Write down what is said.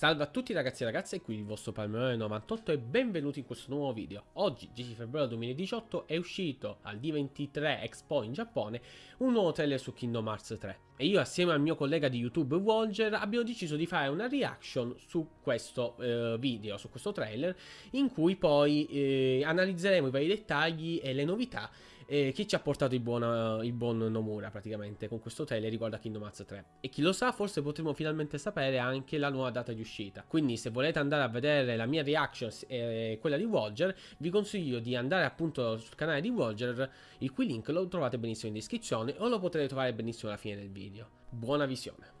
Salve a tutti ragazzi e ragazze, qui il vostro Palmerone98 e benvenuti in questo nuovo video. Oggi, 10 febbraio 2018, è uscito al D23 Expo in Giappone un nuovo trailer su Kingdom Hearts 3 e io assieme al mio collega di YouTube Walger abbiamo deciso di fare una reaction su questo eh, video, su questo trailer in cui poi eh, analizzeremo i vari dettagli e le novità eh, che ci ha portato il buon, il buon Nomura praticamente con questo trailer riguardo a Kingdom Hearts 3 e chi lo sa forse potremo finalmente sapere anche la nuova data di uscita. Quindi se volete andare a vedere la mia reaction e quella di Walger vi consiglio di andare appunto sul canale di Walger il cui link lo trovate benissimo in descrizione o lo potrete trovare benissimo alla fine del video. Buona visione